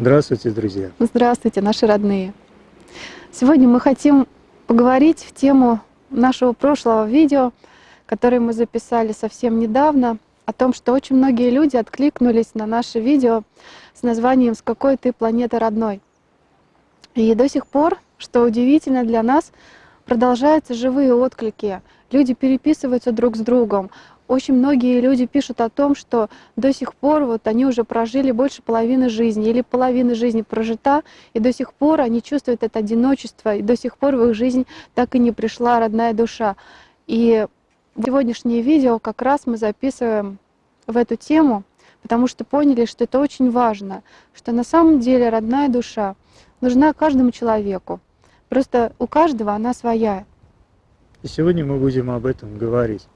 Здравствуйте, друзья! Здравствуйте, наши родные! Сегодня мы хотим поговорить в тему нашего прошлого видео, которое мы записали совсем недавно, о том, что очень многие люди откликнулись на наше видео с названием «С какой ты планеты родной?». И до сих пор, что удивительно для нас, продолжаются живые отклики. Люди переписываются друг с другом, очень многие люди пишут о том, что до сих пор вот они уже прожили больше половины жизни или половина жизни прожита, и до сих пор они чувствуют это одиночество, и до сих пор в их жизнь так и не пришла родная душа. И сегодняшнее видео как раз мы записываем в эту тему, потому что поняли, что это очень важно, что на самом деле родная душа нужна каждому человеку. Просто у каждого она своя. И сегодня мы будем об этом говорить.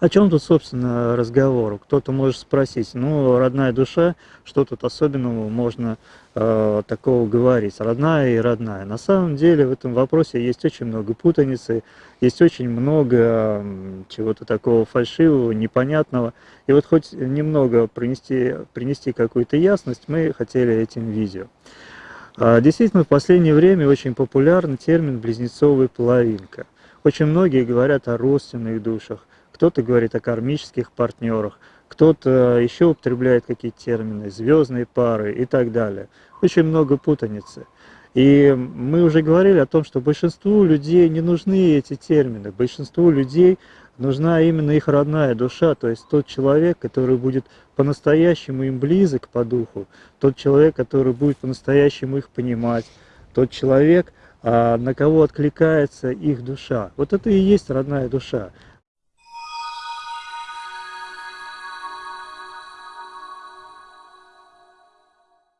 О чем тут, собственно, разговор? Кто-то может спросить, ну, родная душа, что тут особенного можно э, такого говорить? Родная и родная. На самом деле в этом вопросе есть очень много путаницы, есть очень много э, чего-то такого фальшивого, непонятного. И вот хоть немного принести, принести какую-то ясность мы хотели этим видео. А, действительно, в последнее время очень популярен термин «близнецовая половинка». Очень многие говорят о родственных душах, кто-то говорит о кармических партнерах, кто-то еще употребляет какие-то термины, звездные пары и так далее. Очень много путаницы. И мы уже говорили о том, что большинству людей не нужны эти термины. Большинству людей нужна именно их родная душа, то есть тот человек, который будет по-настоящему им близок по духу, тот человек, который будет по-настоящему их понимать, тот человек, а, на кого откликается их душа. Вот это и есть родная душа.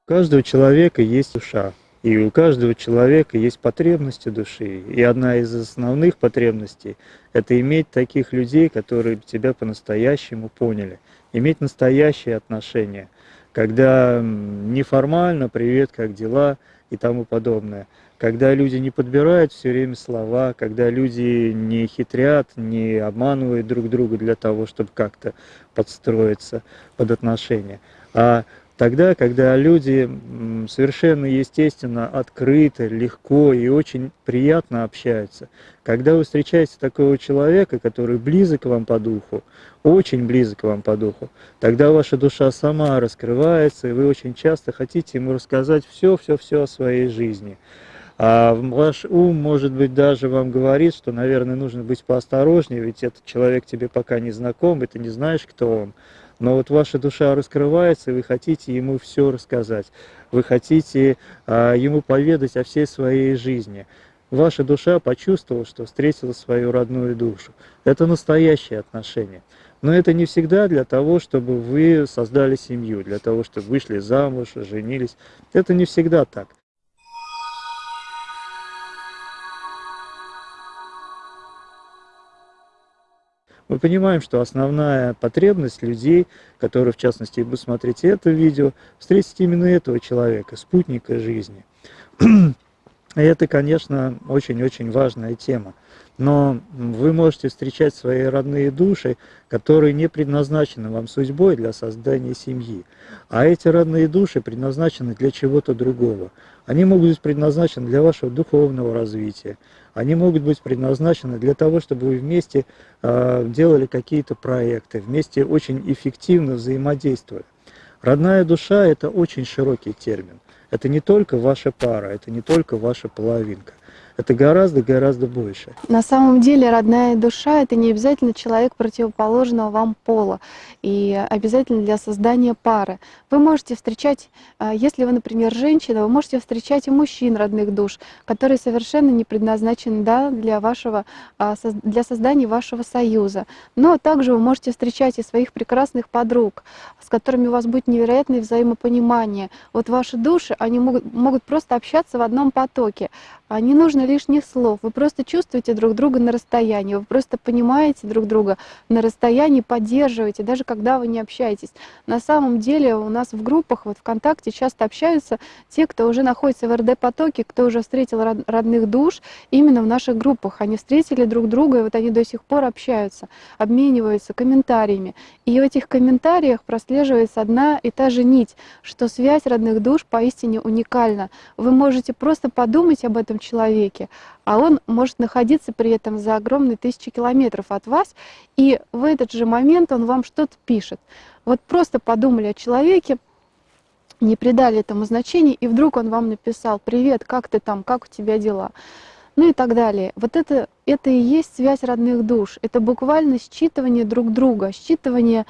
У каждого человека есть душа, и у каждого человека есть потребности души. И одна из основных потребностей – это иметь таких людей, которые тебя по-настоящему поняли, иметь настоящие отношения, когда неформально «привет, как дела?» и тому подобное, когда люди не подбирают все время слова, когда люди не хитрят, не обманывают друг друга для того, чтобы как-то подстроиться под отношения, а Тогда, когда люди совершенно естественно, открыто, легко и очень приятно общаются, когда вы встречаете такого человека, который близок вам по духу, очень близок вам по духу, тогда ваша душа сама раскрывается, и вы очень часто хотите ему рассказать все-все-все о своей жизни. А ваш ум, может быть, даже вам говорит, что, наверное, нужно быть поосторожнее, ведь этот человек тебе пока не знаком, и ты не знаешь, кто он но вот ваша душа раскрывается, и вы хотите ему все рассказать, вы хотите а, ему поведать о всей своей жизни. Ваша душа почувствовала, что встретила свою родную душу. Это настоящие отношения. Но это не всегда для того, чтобы вы создали семью, для того, чтобы вышли замуж, женились. Это не всегда так. Мы понимаем, что основная потребность людей, которые, в частности, будут смотреть это видео, встретить именно этого человека, спутника жизни. И это, конечно, очень-очень важная тема. Но вы можете встречать свои родные души, которые не предназначены вам судьбой для создания семьи. А эти родные души предназначены для чего-то другого. Они могут быть предназначены для вашего духовного развития. Они могут быть предназначены для того, чтобы вы вместе э, делали какие-то проекты, вместе очень эффективно взаимодействовали. Родная душа – это очень широкий термин. Это не только ваша пара, это не только ваша половинка это гораздо-гораздо больше. На самом деле родная душа — это не обязательно человек противоположного вам пола, и обязательно для создания пары. Вы можете встречать, а, если вы, например, женщина, вы можете встречать и мужчин родных душ, которые совершенно не предназначены да, для, вашего, а, для создания вашего союза. Но также вы можете встречать и своих прекрасных подруг, с которыми у вас будет невероятное взаимопонимание. Вот ваши души, они могут, могут просто общаться в одном потоке. не нужно лишних слов. Вы просто чувствуете друг друга на расстоянии, вы просто понимаете друг друга на расстоянии, поддерживаете, даже когда вы не общаетесь. На самом деле у нас в группах, вот ВКонтакте часто общаются те, кто уже находится в РД-потоке, кто уже встретил родных душ именно в наших группах. Они встретили друг друга, и вот они до сих пор общаются, обмениваются комментариями. И в этих комментариях прослеживается одна и та же нить, что связь родных душ поистине уникальна. Вы можете просто подумать об этом этом человеке, а он может находиться при этом за огромные тысячи километров от вас, и в этот же момент он вам что-то пишет. Вот просто подумали о человеке, не придали этому значения, и вдруг он вам написал «Привет, как ты там, как у тебя дела?» Ну и так далее. Вот это, это и есть связь родных душ. Это буквально считывание друг друга, считывание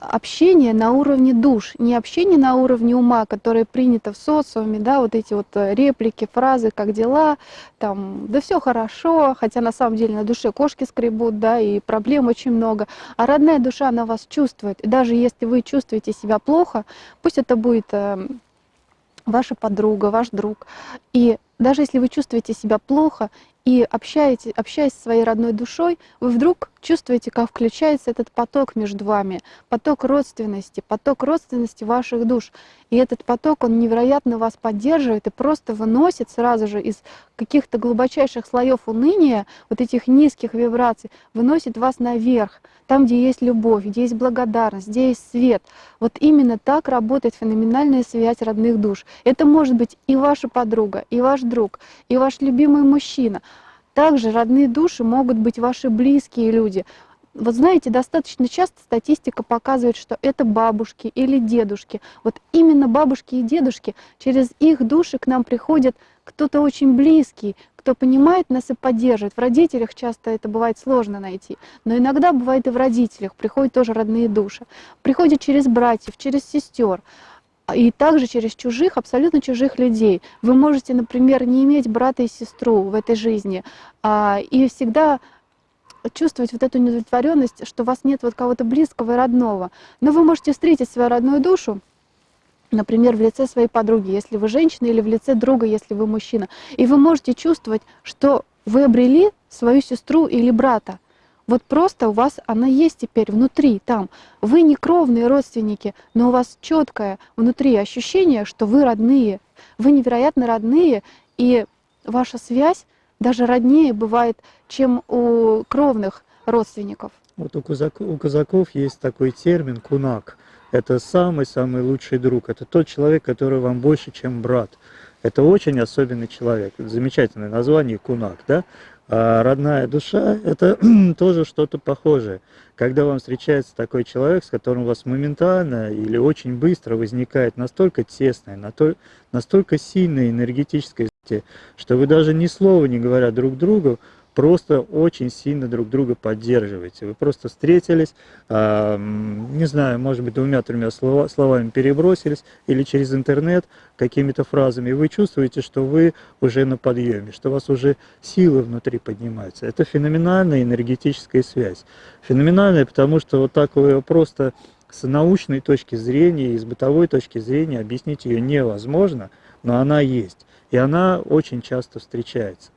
общение на уровне душ, не общение на уровне ума, которое принято в социуме, да, вот эти вот э, реплики, фразы, как дела, там, да все хорошо, хотя на самом деле на душе кошки скребут, да, и проблем очень много, а родная душа, она вас чувствует, и даже если вы чувствуете себя плохо, пусть это будет эм, ваша подруга, ваш друг, и даже если вы чувствуете себя плохо, и общаете, общаясь со своей родной душой, вы вдруг чувствуете, как включается этот поток между вами, поток родственности, поток родственности ваших душ. И этот поток, он невероятно вас поддерживает и просто выносит сразу же из каких-то глубочайших слоев уныния, вот этих низких вибраций, выносит вас наверх, там, где есть любовь, где есть благодарность, где есть свет. Вот именно так работает феноменальная связь родных душ. Это может быть и ваша подруга, и ваш друг, и ваш любимый мужчина. Также родные души могут быть ваши близкие люди. Вот знаете, достаточно часто статистика показывает, что это бабушки или дедушки. Вот именно бабушки и дедушки, через их души к нам приходят кто-то очень близкий, кто понимает нас и поддерживает. В родителях часто это бывает сложно найти, но иногда бывает и в родителях, приходят тоже родные души. Приходят через братьев, через сестер и также через чужих, абсолютно чужих людей. Вы можете, например, не иметь брата и сестру в этой жизни, а, и всегда чувствовать вот эту неудовлетворенность, что у вас нет вот кого-то близкого и родного. Но вы можете встретить свою родную душу, например, в лице своей подруги, если вы женщина, или в лице друга, если вы мужчина. И вы можете чувствовать, что вы обрели свою сестру или брата. Вот просто у вас она есть теперь внутри, там. Вы не кровные родственники, но у вас четкое внутри ощущение, что вы родные. Вы невероятно родные, и ваша связь даже роднее бывает, чем у кровных родственников. Вот у казаков, у казаков есть такой термин «кунак». Это самый-самый лучший друг. Это тот человек, который вам больше, чем брат. Это очень особенный человек. Замечательное название «кунак». Да? А родная душа – это тоже что-то похожее. Когда вам встречается такой человек, с которым у вас моментально или очень быстро возникает настолько тесное, настолько сильное энергетическое, что вы даже ни слова не говоря друг другу, просто очень сильно друг друга поддерживаете. Вы просто встретились, э, не знаю, может быть, двумя-тремя слова, словами перебросились или через интернет какими-то фразами, и вы чувствуете, что вы уже на подъеме, что у вас уже силы внутри поднимаются. Это феноменальная энергетическая связь. Феноменальная, потому что вот так вы просто с научной точки зрения и с бытовой точки зрения объяснить ее невозможно, но она есть. И она очень часто встречается.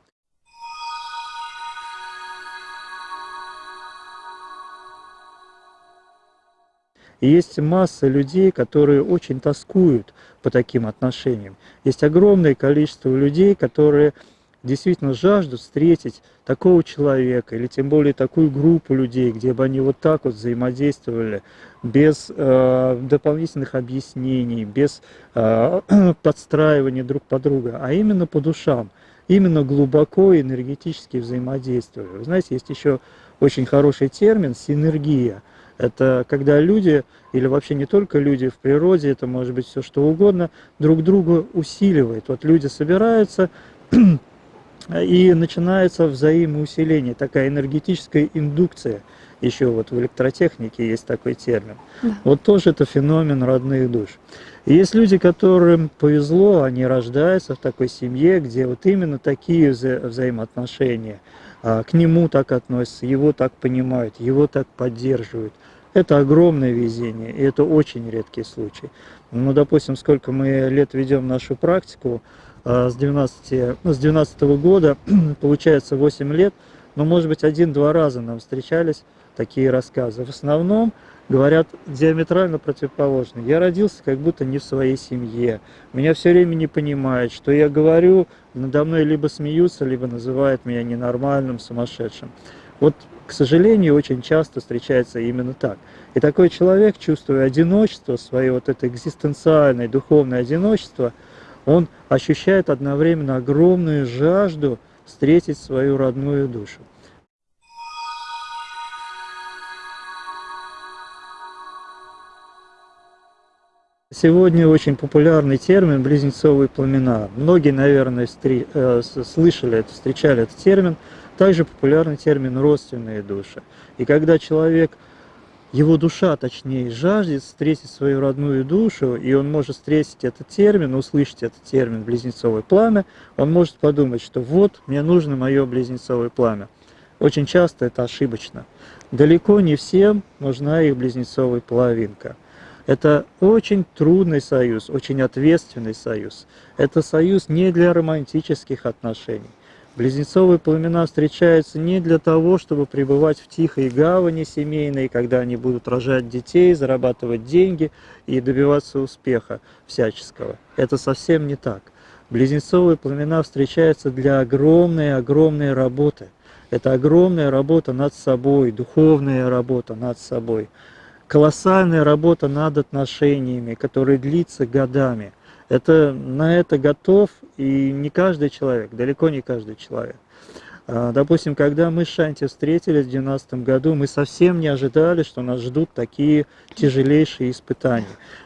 И есть масса людей, которые очень тоскуют по таким отношениям. Есть огромное количество людей, которые действительно жаждут встретить такого человека, или тем более такую группу людей, где бы они вот так вот взаимодействовали, без э, дополнительных объяснений, без э, подстраивания друг под друга, а именно по душам, именно глубоко энергетически взаимодействуя. Вы знаете, есть еще очень хороший термин «синергия». Это когда люди, или вообще не только люди в природе, это может быть все что угодно, друг друга усиливают. Вот люди собираются, и начинается взаимоусиление, такая энергетическая индукция. Еще вот в электротехнике есть такой термин. Да. Вот тоже это феномен родных душ. И есть люди, которым повезло, они рождаются в такой семье, где вот именно такие вза взаимоотношения. А, к нему так относятся, его так понимают, его так поддерживают Это огромное везение, и это очень редкий случай. Ну, допустим, сколько мы лет ведем нашу практику, а, с 12, ну, с 12 -го года, получается 8 лет, но, может быть, один-два раза нам встречались такие рассказы. В основном говорят диаметрально противоположно. Я родился как будто не в своей семье. Меня все время не понимают, что я говорю, надо мной либо смеются, либо называют меня ненормальным, сумасшедшим. Вот, к сожалению, очень часто встречается именно так. И такой человек, чувствуя одиночество, свое вот это экзистенциальное, духовное одиночество, он ощущает одновременно огромную жажду встретить свою родную душу. Сегодня очень популярный термин «близнецовые пламена». Многие, наверное, встри... э, слышали это, встречали этот термин. Также популярный термин «родственные души». И когда человек, его душа, точнее, жаждет встретить свою родную душу, и он может встретить этот термин, услышать этот термин «близнецовое пламя», он может подумать, что вот, мне нужно мое близнецовое пламя. Очень часто это ошибочно. Далеко не всем нужна их близнецовая половинка. Это очень трудный союз, очень ответственный союз. Это союз не для романтических отношений. Близнецовые пламена встречаются не для того, чтобы пребывать в тихой гавани семейной, когда они будут рожать детей, зарабатывать деньги и добиваться успеха всяческого. Это совсем не так. Близнецовые пламена встречаются для огромной-огромной работы. Это огромная работа над собой, духовная работа над собой колоссальная работа над отношениями, которая длится годами. Это, на это готов и не каждый человек, далеко не каждый человек. А, допустим, когда мы с Шанти встретились в 2012 году, мы совсем не ожидали, что нас ждут такие тяжелейшие испытания.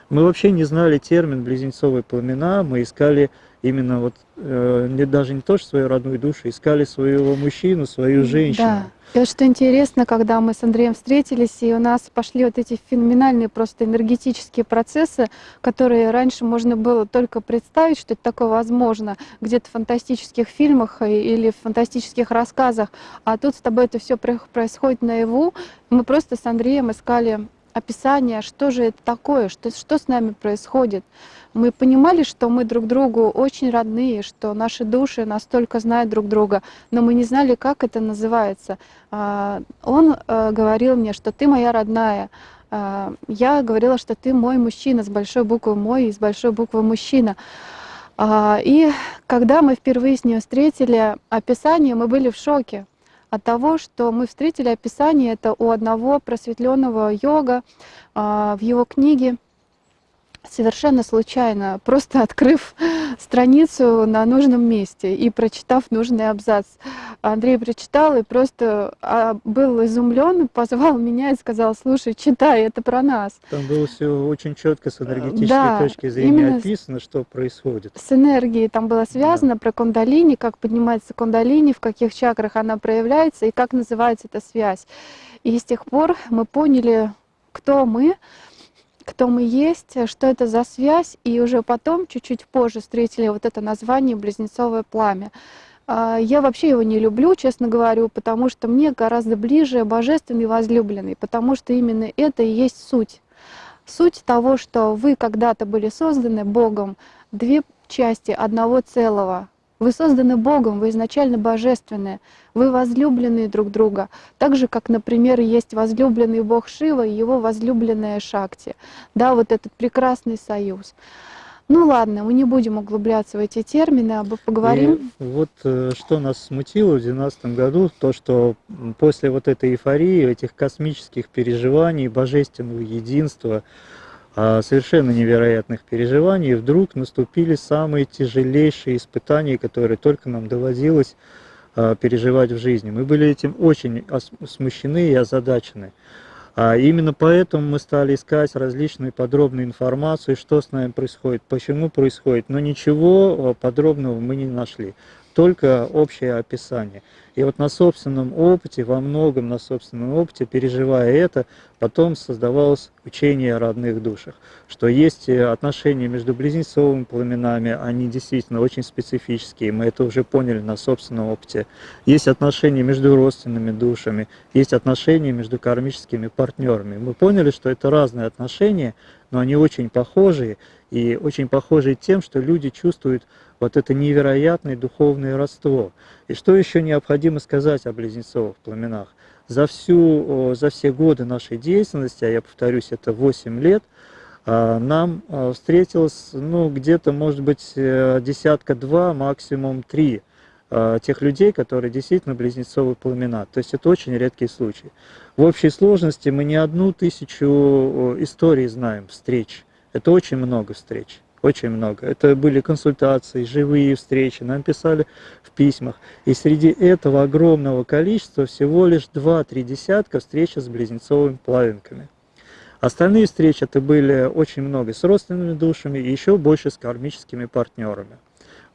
Мы вообще не знали термин «близнецовые пламена», мы искали именно вот, э, даже не то, что свою родную душу, искали своего мужчину, свою женщину. Да. И вот что интересно, когда мы с Андреем встретились, и у нас пошли вот эти феноменальные просто энергетические процессы, которые раньше можно было только представить, что это такое возможно, где-то в фантастических фильмах или в фантастических рассказах, а тут с тобой это все происходит наяву. Мы просто с Андреем искали описание, что же это такое, что, что с нами происходит. Мы понимали, что мы друг другу очень родные, что наши души настолько знают друг друга, но мы не знали, как это называется. А, он э, говорил мне, что ты моя родная. А, я говорила, что ты мой мужчина с большой буквы «мой» и с большой буквы «мужчина». А, и когда мы впервые с ней встретили описание, мы были в шоке от того, что мы встретили описание это у одного просветленного йога в его книге совершенно случайно, просто открыв страницу на нужном месте и прочитав нужный абзац. Андрей прочитал и просто а, был изумлен, позвал меня и сказал, слушай, читай, это про нас. Там было все очень четко с энергетической да, точки зрения описано, что происходит. С энергией там было связано да. про кундалини, как поднимается кундалини, в каких чакрах она проявляется и как называется эта связь. И с тех пор мы поняли, кто мы, кто мы есть, что это за связь, и уже потом, чуть-чуть позже, встретили вот это название «Близнецовое пламя». А, я вообще его не люблю, честно говорю, потому что мне гораздо ближе божественный возлюбленный, потому что именно это и есть суть. Суть того, что вы когда-то были созданы Богом, две части одного целого, вы созданы Богом, вы изначально божественные, вы возлюбленные друг друга. Так же, как, например, есть возлюбленный Бог Шива и его возлюбленная Шакти. Да, вот этот прекрасный союз. Ну ладно, мы не будем углубляться в эти термины, а поговорим. И вот э, что нас смутило в 2012 году, то, что после вот этой эйфории, этих космических переживаний, божественного единства, совершенно невероятных переживаний, вдруг наступили самые тяжелейшие испытания, которые только нам доводилось а, переживать в жизни. Мы были этим очень смущены и озадачены. А именно поэтому мы стали искать различную подробную информацию, что с нами происходит, почему происходит, но ничего подробного мы не нашли. Только общее описание. И вот на собственном опыте, во многом на собственном опыте, переживая это, потом создавалось учение о родных душах, что есть э, отношения между близнецовыми пламенами, они действительно очень специфические, мы это уже поняли на собственном опыте. Есть отношения между родственными душами, есть отношения между кармическими партнерами. Мы поняли, что это разные отношения, но они очень похожие, и очень похожие тем, что люди чувствуют вот это невероятное духовное родство. И что еще необходимо сказать о близнецовых пламенах? За, всю, за все годы нашей деятельности, а я повторюсь, это 8 лет, а, нам а, встретилось ну, где-то, может быть, э, десятка-два, максимум три а, тех людей, которые действительно близнецовые пламена. То есть это очень редкий случай. В общей сложности мы не одну тысячу историй знаем, встреч. Это очень много встреч очень много. Это были консультации, живые встречи, нам писали в письмах. И среди этого огромного количества всего лишь 2-3 десятка встречи с близнецовыми плавинками. Остальные встречи это были очень много с родственными душами и еще больше с кармическими партнерами.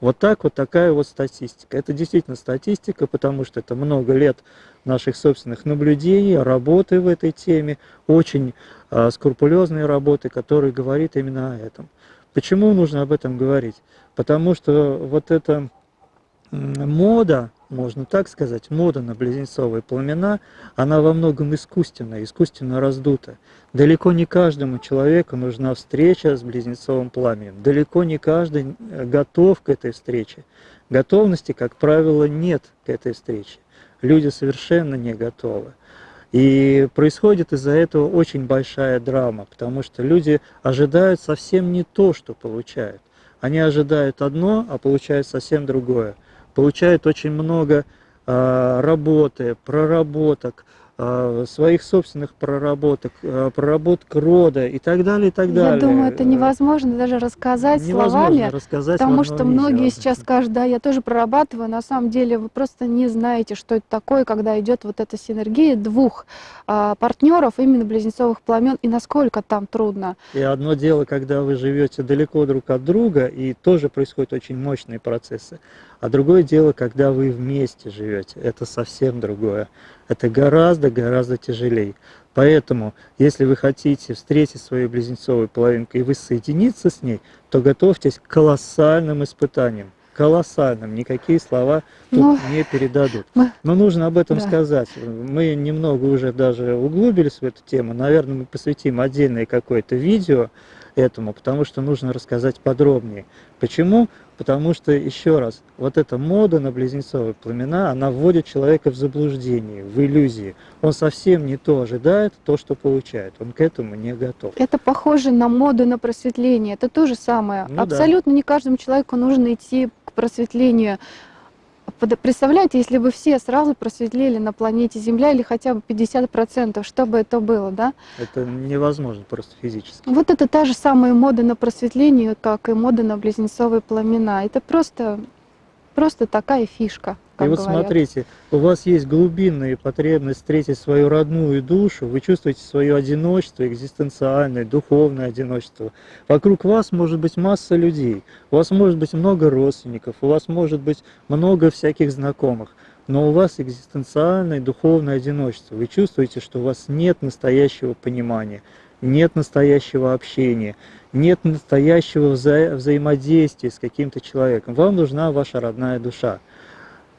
Вот так вот такая вот статистика. Это действительно статистика, потому что это много лет наших собственных наблюдений, работы в этой теме, очень э, скрупулезной работы, которая говорит именно о этом. Почему нужно об этом говорить? Потому что вот эта мода, можно так сказать, мода на близнецовые пламена, она во многом искусственная, искусственно раздута. Далеко не каждому человеку нужна встреча с близнецовым пламенем. Далеко не каждый э, готов к этой встрече. Готовности, как правило, нет к этой встрече. Люди совершенно не готовы. И происходит из-за этого очень большая драма, потому что люди ожидают совсем не то, что получают. Они ожидают одно, а получают совсем другое. Получают очень много э, работы, проработок, своих собственных проработок, э, проработок рода и так далее, и так далее. Я думаю, это невозможно даже рассказать невозможно словами, рассказать потому что многие видео. сейчас скажут, да, я тоже прорабатываю, на самом деле вы просто не знаете, что это такое, когда идет вот эта синергия двух а, партнеров, именно близнецовых пламен, и насколько там трудно. И одно дело, когда вы живете далеко друг от друга, и тоже происходят очень мощные процессы. А другое дело, когда вы вместе живете, это совсем другое. Это гораздо-гораздо тяжелее. Поэтому, если вы хотите встретить свою близнецовую половинку и воссоединиться с ней, то готовьтесь к колоссальным испытаниям. Колоссальным. Никакие слова тут. Ну, не передадут. Мы... Но нужно об этом да. сказать. Мы немного уже даже углубились в эту тему. Наверное, мы посвятим отдельное какое-то видео этому, потому что нужно рассказать подробнее. Почему? Потому что, еще раз, вот эта мода на близнецовые пламена, она вводит человека в заблуждение, в иллюзии. Он совсем не то ожидает, то, что получает. Он к этому не готов. Это похоже на моду на просветление. Это то же самое. Ну, Абсолютно да. не каждому человеку нужно идти к просветлению. Представляете, если бы все сразу просветлели на планете Земля или хотя бы 50%, что бы это было, да? Это невозможно просто физически. Вот это та же самая мода на просветление, как и мода на близнецовые пламена. Это просто, просто такая фишка И вот говорят. смотрите, у вас есть глубинная потребность встретить свою родную душу, вы чувствуете свое одиночество, экзистенциальное, духовное одиночество. Вокруг вас может быть масса людей, у вас может быть много родственников, у вас может быть много всяких знакомых, но у вас экзистенциальное духовное одиночество. Вы чувствуете, что у вас нет настоящего понимания, нет настоящего общения, нет настоящего вза взаимодействия с каким-то человеком. Вам нужна ваша родная душа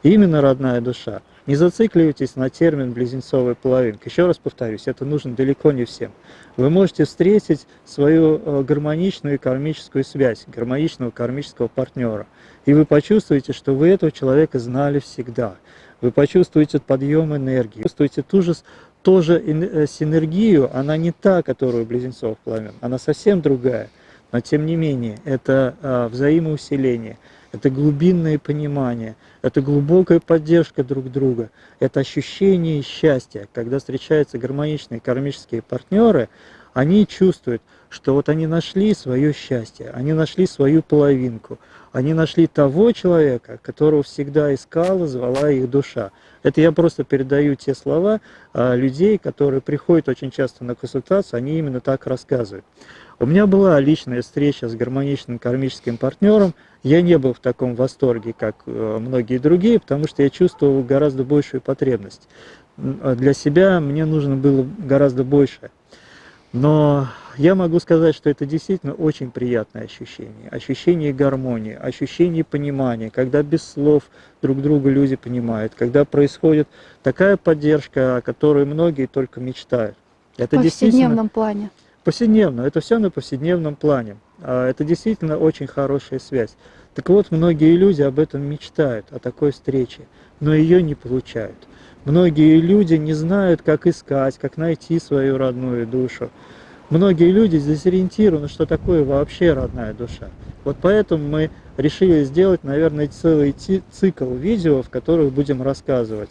именно родная душа. Не зацикливайтесь на термин «близнецовая половинка». Еще раз повторюсь, это нужно далеко не всем. Вы можете встретить свою э, гармоничную кармическую связь, гармоничного кармического партнера, и вы почувствуете, что вы этого человека знали всегда. Вы почувствуете подъем энергии, почувствуете ту же, тоже э, синергию, она не та, которую близнецов пламен, она совсем другая, но тем не менее, это э, взаимоусиление – это глубинное понимание, это глубокая поддержка друг друга, это ощущение счастья. Когда встречаются гармоничные кармические партнеры, они чувствуют, что вот они нашли свое счастье, они нашли свою половинку, они нашли того человека, которого всегда искала, звала их душа. Это я просто передаю те слова а, людей, которые приходят очень часто на консультацию, они именно так рассказывают. У меня была личная встреча с гармоничным кармическим партнером. Я не был в таком восторге, как э, многие другие, потому что я чувствовал гораздо большую потребность. Для себя мне нужно было гораздо больше. Но я могу сказать, что это действительно очень приятное ощущение. Ощущение гармонии, ощущение понимания, когда без слов друг друга люди понимают, когда происходит такая поддержка, о которой многие только мечтают. Это в повседневном плане. Повседневно, это все на повседневном плане. А это действительно очень хорошая связь. Так вот, многие люди об этом мечтают, о такой встрече, но ее не получают. Многие люди не знают, как искать, как найти свою родную душу. Многие люди дезориентированы, что такое вообще родная душа. Вот поэтому мы решили сделать, наверное, целый цикл видео, в которых будем рассказывать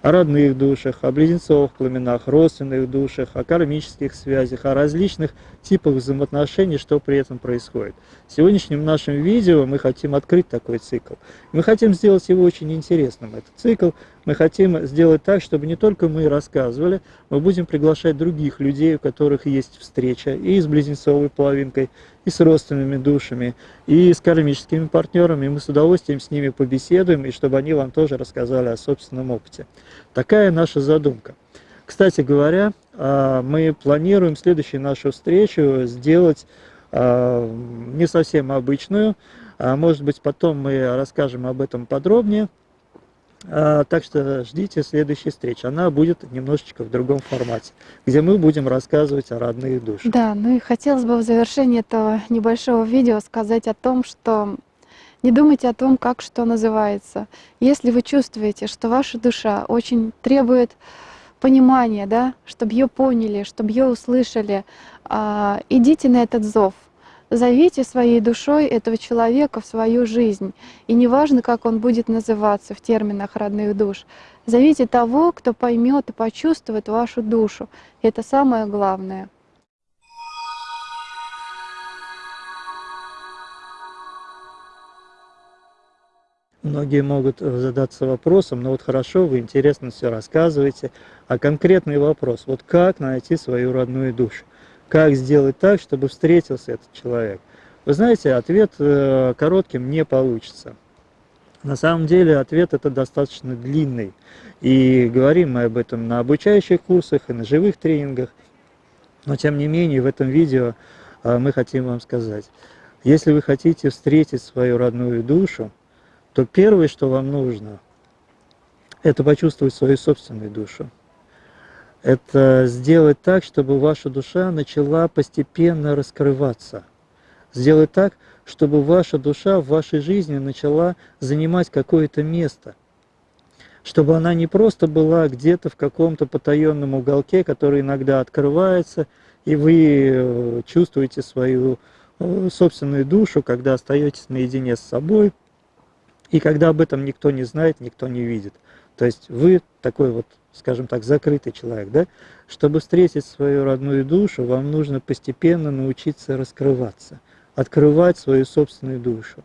о родных душах, о близнецовых пламенах, родственных душах, о кармических связях, о различных типах взаимоотношений, что при этом происходит. В сегодняшнем нашем видео мы хотим открыть такой цикл. Мы хотим сделать его очень интересным, этот цикл. Мы хотим сделать так, чтобы не только мы рассказывали, мы будем приглашать других людей, у которых есть встреча и с близнецовой половинкой, и с родственными душами, и с кармическими партнерами. Мы с удовольствием с ними побеседуем, и чтобы они вам тоже рассказали о собственном опыте. Такая наша задумка. Кстати говоря, а, мы планируем следующую нашу встречу сделать а, не совсем обычную, а может быть потом мы расскажем об этом подробнее. Так что ждите следующей встречи. Она будет немножечко в другом формате, где мы будем рассказывать о родных душах. Да, ну и хотелось бы в завершении этого небольшого видео сказать о том, что не думайте о том, как что называется. Если вы чувствуете, что ваша душа очень требует понимание, да, чтобы ее поняли, чтобы ее услышали. А, идите на этот зов, зовите своей душой этого человека в свою жизнь. И неважно, как он будет называться в терминах родных душ, зовите того, кто поймет и почувствует вашу душу. Это самое главное. Многие могут э, задаться вопросом, ну вот хорошо, вы интересно все рассказываете, а конкретный вопрос, вот как найти свою родную душу? Как сделать так, чтобы встретился этот человек? Вы знаете, ответ э, коротким не получится. На самом деле ответ это достаточно длинный. И говорим мы об этом на обучающих курсах и на живых тренингах. Но тем не менее в этом видео э, мы хотим вам сказать, если вы хотите встретить свою родную душу, то первое, что вам нужно, это почувствовать свою собственную душу. Это сделать так, чтобы ваша душа начала постепенно раскрываться. Сделать так, чтобы ваша душа в вашей жизни начала занимать какое-то место. Чтобы она не просто была где-то в каком-то потаенном уголке, который иногда открывается, и вы э, чувствуете свою э, собственную душу, когда остаетесь наедине с собой – и когда об этом никто не знает, никто не видит. То есть вы такой вот, скажем так, закрытый человек, да? Чтобы встретить свою родную душу, вам нужно постепенно научиться раскрываться, открывать свою собственную душу.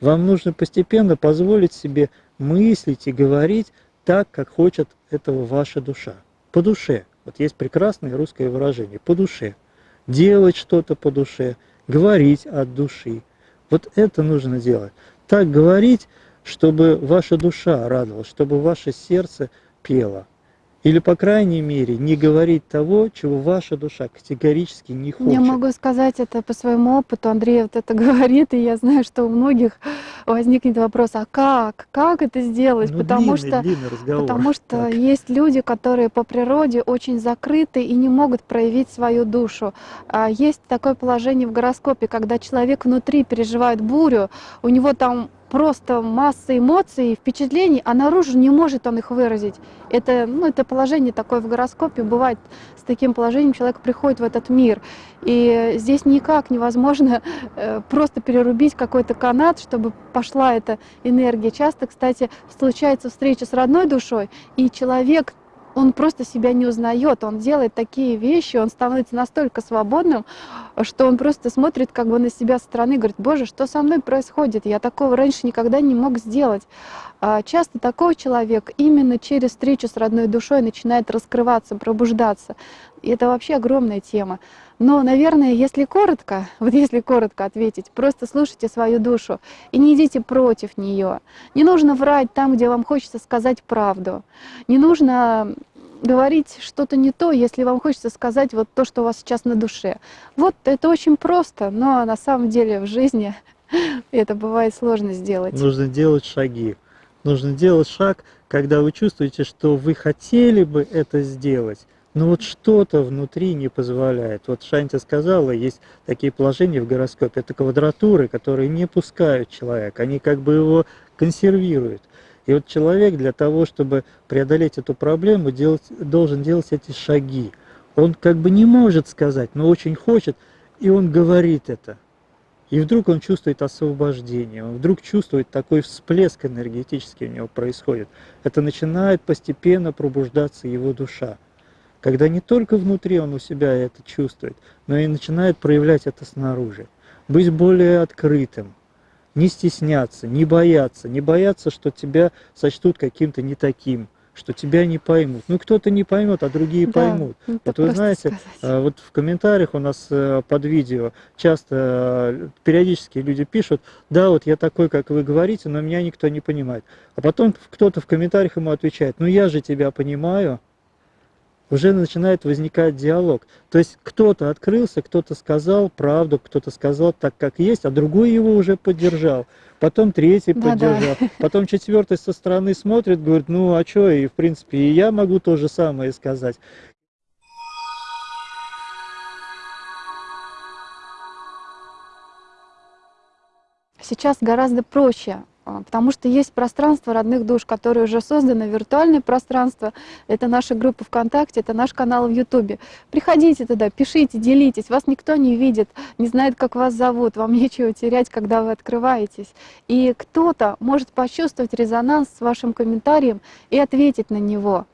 Вам нужно постепенно позволить себе мыслить и говорить так, как хочет этого ваша душа. По душе. Вот есть прекрасное русское выражение. По душе. Делать что-то по душе, говорить от души. Вот это нужно делать так говорить, чтобы ваша душа радовалась, чтобы ваше сердце пело. Или, по крайней мере, не говорить того, чего ваша душа категорически не хочет. Я могу сказать это по своему опыту. Андрей вот это говорит, и я знаю, что у многих возникнет вопрос, а как? Как это сделать? Ну, потому длинный, что, длинный разговор. потому что так. есть люди, которые по природе очень закрыты и не могут проявить свою душу. А есть такое положение в гороскопе, когда человек внутри переживает бурю, у него там просто масса эмоций, впечатлений, а наружу не может он их выразить. Это, ну, это положение такое в гороскопе, бывает с таким положением человек приходит в этот мир. И здесь никак невозможно э, просто перерубить какой-то канат, чтобы пошла эта энергия. Часто, кстати, случается встреча с родной душой, и человек он просто себя не узнает, он делает такие вещи, он становится настолько свободным, что он просто смотрит как бы на себя со стороны говорит, боже, что со мной происходит, я такого раньше никогда не мог сделать. А часто такой человек именно через встречу с родной душой начинает раскрываться, пробуждаться. И это вообще огромная тема. Но, наверное, если коротко, вот если коротко ответить, просто слушайте свою душу и не идите против нее. Не нужно врать там, где вам хочется сказать правду. Не нужно говорить что-то не то, если вам хочется сказать вот то, что у вас сейчас на душе. Вот это очень просто, но на самом деле в жизни это бывает сложно сделать. Нужно делать шаги. Нужно делать шаг, когда вы чувствуете, что вы хотели бы это сделать, но вот что-то внутри не позволяет. Вот Шанти сказала, есть такие положения в гороскопе, это квадратуры, которые не пускают человека, они как бы его консервируют. И вот человек для того, чтобы преодолеть эту проблему, делать, должен делать эти шаги. Он как бы не может сказать, но очень хочет, и он говорит это. И вдруг он чувствует освобождение, он вдруг чувствует такой всплеск энергетический у него происходит. Это начинает постепенно пробуждаться его душа когда не только внутри он у себя это чувствует, но и начинает проявлять это снаружи. Быть более открытым, не стесняться, не бояться, не бояться, что тебя сочтут каким-то не таким, что тебя не поймут. Ну, кто-то не поймет, а другие да, поймут. Вот вы знаете, сказать. А, вот в комментариях у нас э, под видео часто э, периодически люди пишут, да, вот я такой, как вы говорите, но меня никто не понимает. А потом кто-то в комментариях ему отвечает, ну я же тебя понимаю, уже начинает возникать диалог. То есть кто-то открылся, кто-то сказал правду, кто-то сказал так, как есть, а другой его уже поддержал. Потом третий да, поддержал, да. потом четвертый со стороны смотрит, говорит, ну а что, и в принципе и я могу то же самое сказать. Сейчас гораздо проще потому что есть пространство родных душ, которые уже созданы, виртуальное пространство. Это наша группа ВКонтакте, это наш канал в Ютубе. Приходите туда, пишите, делитесь. Вас никто не видит, не знает, как вас зовут. Вам нечего терять, когда вы открываетесь. И кто-то может почувствовать резонанс с вашим комментарием и ответить на него.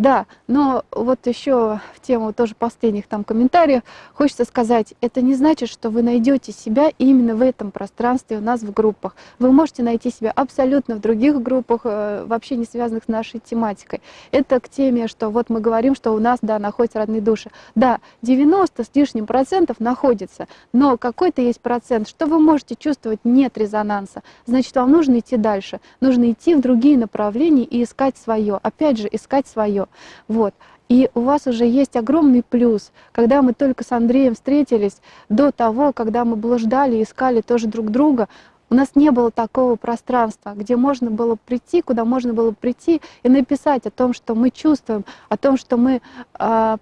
Да, но вот еще в тему тоже последних там комментариев хочется сказать, это не значит, что вы найдете себя именно в этом пространстве у нас в группах. Вы можете найти себя абсолютно в других группах, э, вообще не связанных с нашей тематикой. Это к теме, что вот мы говорим, что у нас, да, находятся родные души. Да, 90 с лишним процентов находится, но какой-то есть процент, что вы можете чувствовать нет резонанса. Значит, вам нужно идти дальше, нужно идти в другие направления и искать свое. Опять же, искать свое. Вот. И у вас уже есть огромный плюс, когда мы только с Андреем встретились, до того, когда мы блуждали, искали тоже друг друга, у нас не было такого пространства, где можно было прийти, куда можно было прийти и написать о том, что мы чувствуем, о том, что мы э,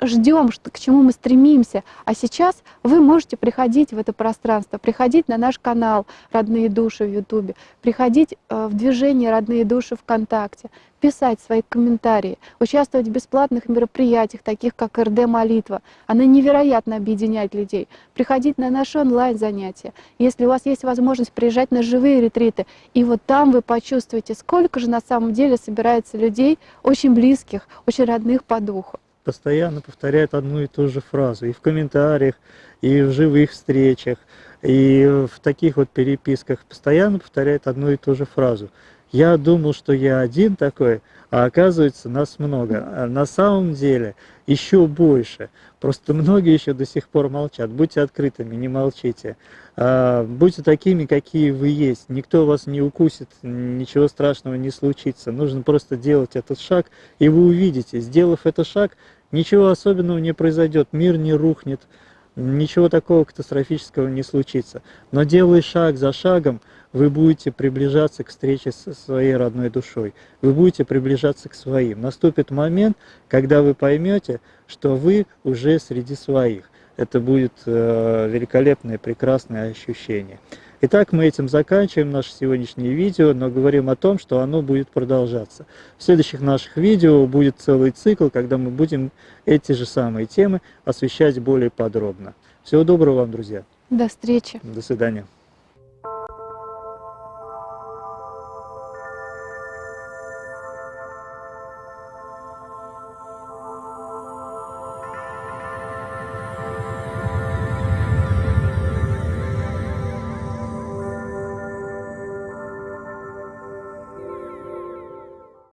ждем, к чему мы стремимся. А сейчас вы можете приходить в это пространство, приходить на наш канал «Родные души» в Ютубе, приходить э, в движение «Родные души» ВКонтакте, писать свои комментарии, участвовать в бесплатных мероприятиях, таких как РД-молитва. Она невероятно объединяет людей. Приходить на наши онлайн-занятия. Если у вас есть возможность приезжать на живые ретриты, и вот там вы почувствуете, сколько же на самом деле собирается людей, очень близких, очень родных по духу постоянно повторяет одну и ту же фразу и в комментариях, и в живых встречах, и в таких вот переписках постоянно повторяет одну и ту же фразу. Я думал, что я один такой, а оказывается нас много. А на самом деле еще больше. Просто многие еще до сих пор молчат. Будьте открытыми, не молчите. А, будьте такими, какие вы есть. Никто вас не укусит, ничего страшного не случится. Нужно просто делать этот шаг, и вы увидите, сделав этот шаг, ничего особенного не произойдет, мир не рухнет, ничего такого катастрофического не случится. Но делая шаг за шагом, вы будете приближаться к встрече со своей родной душой, вы будете приближаться к своим. Наступит момент, когда вы поймете, что вы уже среди своих. Это будет э, великолепное, прекрасное ощущение. Итак, мы этим заканчиваем наше сегодняшнее видео, но говорим о том, что оно будет продолжаться. В следующих наших видео будет целый цикл, когда мы будем эти же самые темы освещать более подробно. Всего доброго вам, друзья. До встречи. До свидания.